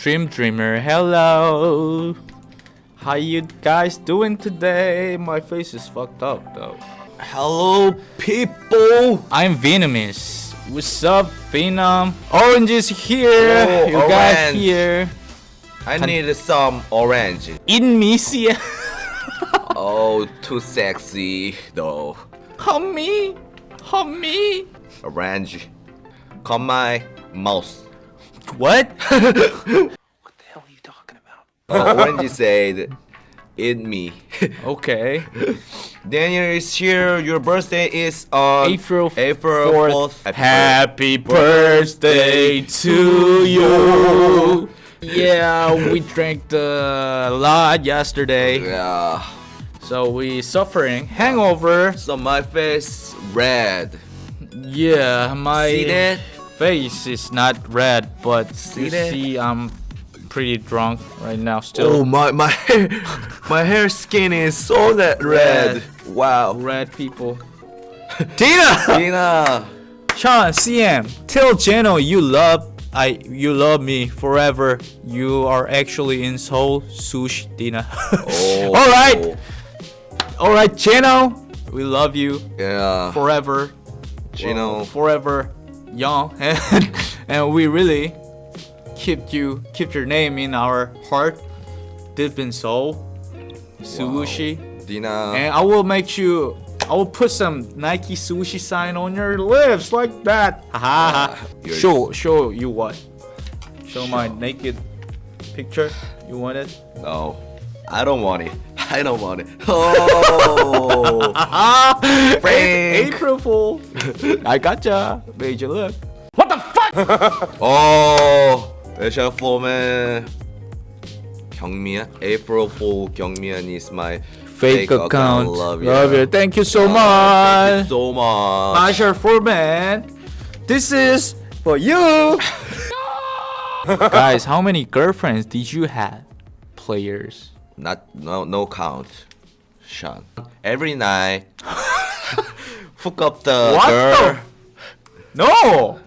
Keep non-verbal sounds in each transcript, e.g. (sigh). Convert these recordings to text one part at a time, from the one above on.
Dream Dreamer. Hello. How you guys doing today? My face is fucked up though. Hello, people. I'm Venomous. What's up, Venom? Orange is here. Oh, you guys here. I need some orange. In Misia. (laughs) Oh, too sexy though. Homie. me! Orange. Come my mouse. What? Uh, orange said, "Eat me." (laughs) okay. Daniel is here. Your birthday is on April April 4th. 4th. Happy birthday to you. Yeah, we drank a lot yesterday, Yeah. so we suffering hangover. So my face red. Yeah, my See that? Face is not red, but See you that? see, I'm pretty drunk right now. Still. Oh my my (laughs) hair, my hair skin is so that red. Wow. red people. (laughs) Tina, Tina. Sean, CM, tell Jeno you love I you love me forever. You are actually in Seoul, Sush Tina. Oh. (laughs) All right, all right, Jeno, we love you Yeah. forever. Gino. Well, forever young, (laughs) and, and we really keep you keep your name in our heart, deep in soul, Sushi. Dina. And I will make you. I will put some Nike sushi sign on your lips like that. Ha ha ha. Show show you what? Show my naked picture. You want it? No, I don't want it. I don't want it. (laughs) Oh, April Fool. I gotcha. Major look. What the fuck? (laughs) oh, April Fool man. Kyungmian, April Fool Kyungmian is my fake, account. account. Love, you. Love you. Thank you so oh, much. Thank you so much. Major for man. this is for you. (laughs) Guys, how many girlfriends did you have? Players. Not no no count. Sean. Every night. (laughs) hook up the What girl. the? No.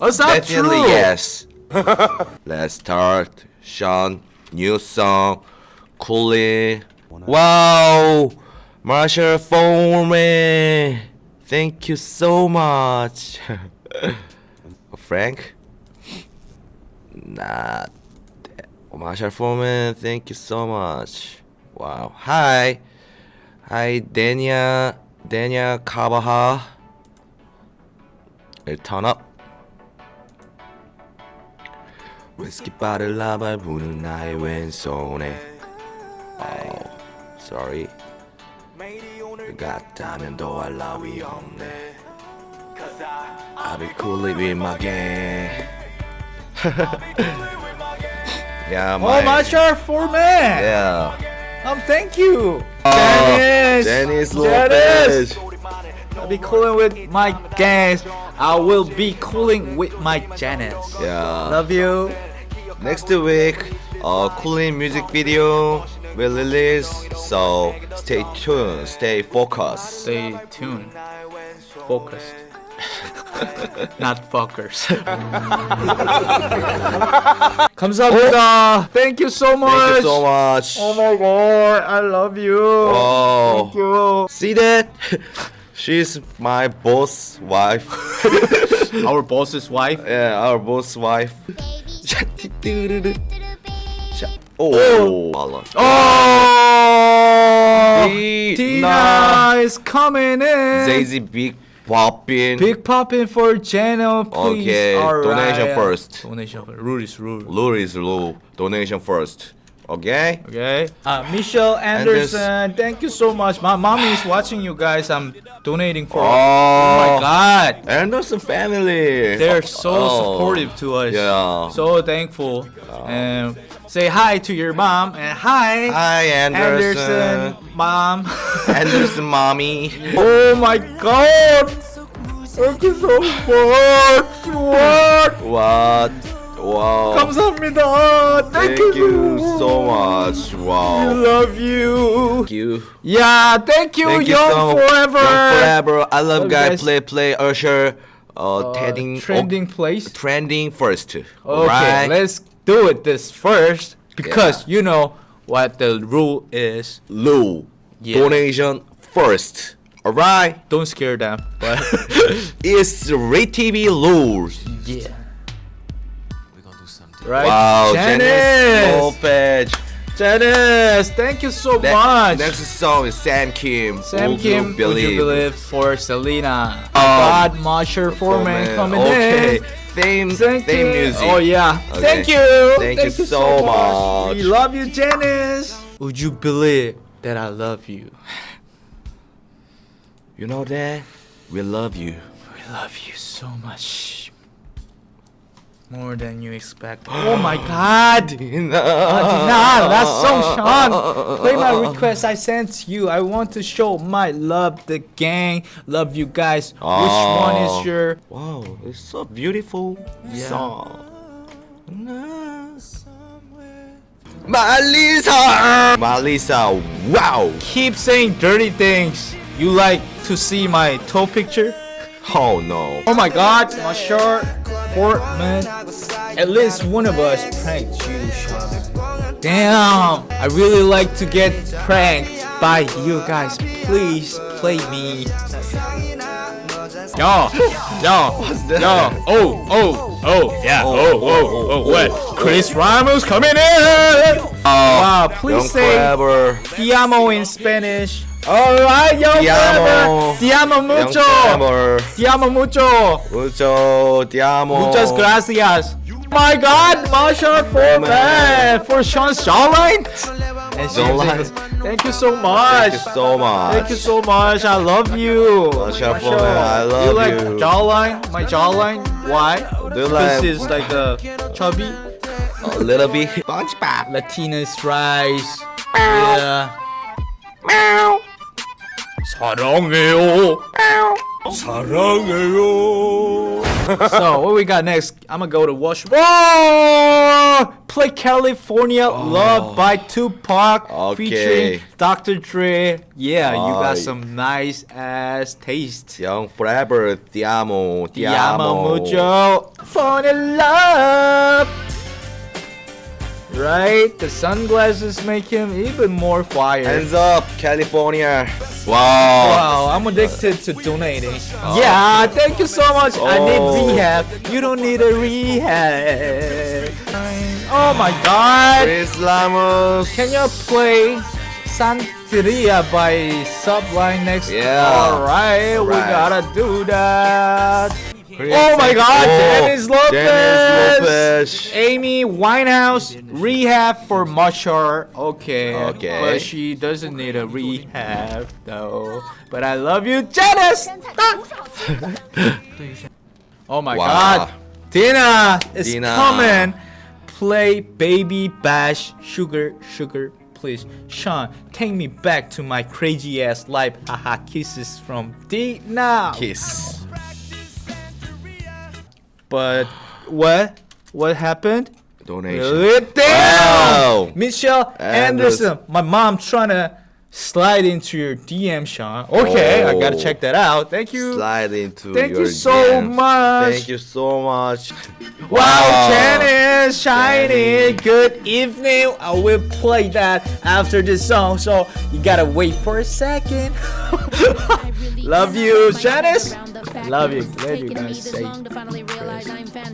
That's not Definitely true. yes. (laughs) Let's start. Sean, new song, Cooley. Wow, Marshall Foreman. Thank you so much. (laughs) Frank? Not. Marshall Foreman, thank you so much. Wow. Hi. Hi, Dania. Dania Kabaha. turn up. 위스키바를 라발 부는 나의 왼손에 Oh, sorry 같다면 도할 나위 없네 I'll be cool with my gang (laughs) Yeah, my Oh, my sharp Foreman. Yeah Um, thank you. Oh, Dennis. Dennis Dennis. Lopez I'll be cooling with my Janice. I will be cooling with my Janice. Yeah Love you. Next week, a cooling music video will release, so stay tuned, stay focused. Stay tuned. Focused Not fuckers. (laughs) 감사합니다. Thank you so much. Thank you so much. Oh my god, I love you. Oh. Thank you. See that? (laughs) She's my boss wife. (laughs) Our boss's wife. yeah, our boss wife. Oh, oh. Oh, Tina. Tina is coming in. Daisy Big Poppin. Big popping for channel, please. Okay, donation first. Donation first. Rule is rule. Lure is low. Donation first. Okay? Okay. Uh, Michelle Anderson, thank you so much. My mommy is watching you guys. I'm donating for. Oh. Oh my God. Anderson family. They're so Oh. supportive to us. Yeah. So thankful. And say hi to your mom and hi, Hi, Anderson. Anderson, mom. (laughs) Anderson, mommy. oh my God. Thank you so much. What? What? Wow. 감사합니다. Thank, Thank you you so much. I Wow. love you. Thank you. Yeah, thank you, Thank you Young so Forever. Young forever. I love Love guy guys. play play Usher. Uh, Uh, trending trending place. trending first. Okay, Alright. let's do it this first because you know what the rule is. Lou. Yeah. Donation first. Alright? Don't scare them. But (laughs) It's the Red TV rules. yeah. Right. Wow, Janice. Janice Lopez. Janice, thank you so Ne- much. Next song is Sam Kim. Sam Would Kim, You would you believe for Selena? Um, God, Marsha Foreman coming okay. in. Theme, Thank theme you. music. Oh yeah. Okay. Thank you. Thank you so much. We love you, Janice. Would you believe that I love you? (sighs) You know that? We love you. We love you so much. More than you expect. (gasps) Oh my god! Dina. Nah, that song, Sean. Play my request I sent you. I want to show my love, the gang. Love you guys. Which one is oh. your Wow, it's so beautiful Yeah. song. Malisa! Malisa, wow! keep saying dirty things? You like to see my toe picture? Oh no. Oh my god, my shirt, Portman. At least one of us pranked you, Sean. Damn, I really like to get pranked by you guys. Please play me. Yo, yo, yo, oh, oh, oh, yeah, oh, oh, oh, what? Chris Ramos coming in! Wow, Young please say Forever. Te amo in Spanish. Alright, yo, Te amo. Te amo mucho. Forever. Te amo mucho. Mucho, te amo. Muchas gracias My God, Marsha Foreman for Sean's jawline. And she Jawline. sings, Thank you so much. Thank you so much. Thank you so much. I love you. Marsha Foreman, I love you. like you. jawline? My jawline? Why? Do you Because like- it's like a chubby. A little bit. SpongeBob. Latinas rice. Yeah. 사랑해요. 사랑해요. so what we got next? I'm gonna go to Wash. Whoa! Play California oh. Love by Tupac Okay. featuring Dr. Dre. Yeah, you got some nice ass taste. Young Forever, te amo, te Te amo amo. mucho. Fall in love. Right? The sunglasses make him even more fire. Hands up, California. Wow. Wow, I'm addicted to donating. Oh. Yeah, thank you so much. I need Oh. rehab. You don't need a rehab. Oh my god. Chris Lamos. Can you play Santeria by Sublime next? Yeah. Alright, we gotta do that. Chris- Oh my god, Oh, Dennis Lopez. Dennis Lopez. Amy Winehouse rehab for Mashar. Okay. Okay. But she doesn't need a rehab though. But I love you, Janice. (laughs) oh my Wow. god. Tina is Tina. coming. Play Baby Bash Suga Suga please. Sean, take me back to my crazy ass life. Haha kisses from Tina. Kiss. But what? What happened? Donation. Damn! Wow. Michelle Anderson. Anderson. My mom trying to slide into your DM, Sean. Okay, I gotta Oh. check that out. Thank you. Slide into Thank your you so DMs. much. Thank you so much. Wow, Janice, shiny. Janice. Good evening. I will play that after this song, so you gotta wait for a second. (laughs) Love you, Janice. Love you. Glad you guys say.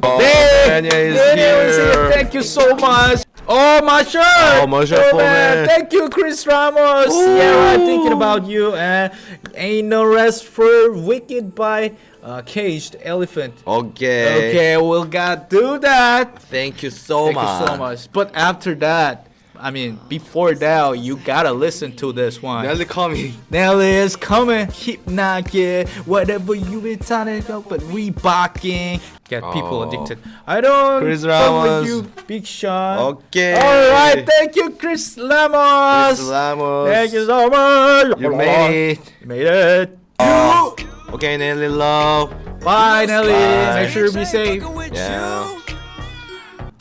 Oh, Hey, Tanya is Daniel is here. Thank you so much. Oh, my shirt. Oh, my shirt, man. Foreman. Thank you, Chris Ramos. Yeah, I'm thinking about you. And Ain't No Rest for Wicked by uh, Caged Elephant. Okay. Okay, we'll got to do that. Thank you so Thank much. you so much. But after that, I mean, before that, you gotta listen to this one. Nelly coming. Nelly is coming. Keep knocking. Whatever you been trying to go, but Reeboking. Get people Oh. addicted. I don't Chris Ramos. you, Big Sean. Okay. Alright, thank you, Chris Lamos. Chris Lamos. Thank you so much. You made it. You made it. Oh. Okay, Nelly love. Bye, Nelly. Bye. Make sure you be safe. Yeah.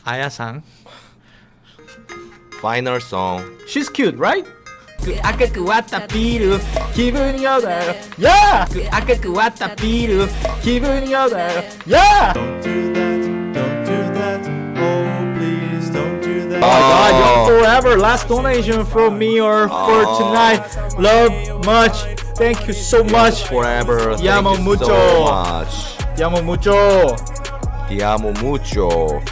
Aya-san Final song. She's cute, right? 그 아까 그 왔다 비루 기분이 어때요? Yeah! 그 아까 그 왔다 비루 기분이 어때요? Yeah! Don't do that, don't do that, oh please forever. Last donation from me or for Aw. tonight. Love much. Thank you so much. Forever. Thank Llamo you mucho. so much. Llamo mucho. Te amo mucho.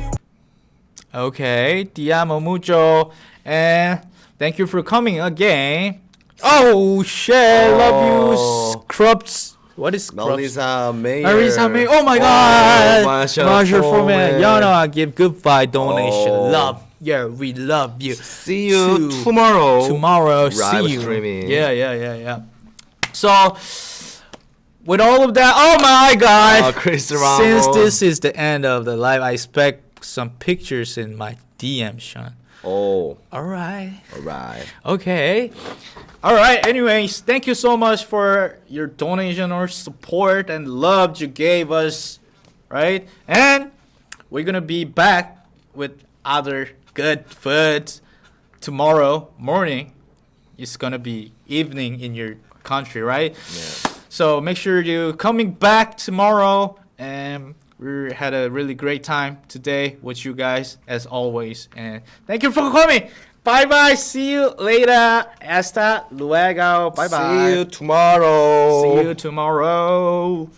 Okay, te amo mucho. And thank you for coming again. Oh shit, love you, Oh. Scrubs. What is Scrubs? Melissa Mayer. Marisa May. Oh my god! Oh, Masha Masha Foreman. Foreman. Y'all know I give goodbye donation. Oh. Love. Yeah, we love you. See you To- tomorrow. Tomorrow, see you. streaming. Yeah, yeah, yeah, yeah. So, with all of that, oh my god! Oh, Chris Since this is the end of the live, I expect some pictures in my DM, Sean. Oh, All right. alright. Okay. All right. Anyways, thank you so much for your donation or support and love you gave us. Right? And we're going to be back with other good food tomorrow morning. It's going to be evening in your country, right? Yeah. So make sure you coming back tomorrow and we had a really great time today with you guys as always and thank you for coming. Bye bye. See you later. Hasta luego. Bye bye. See you tomorrow. See you tomorrow.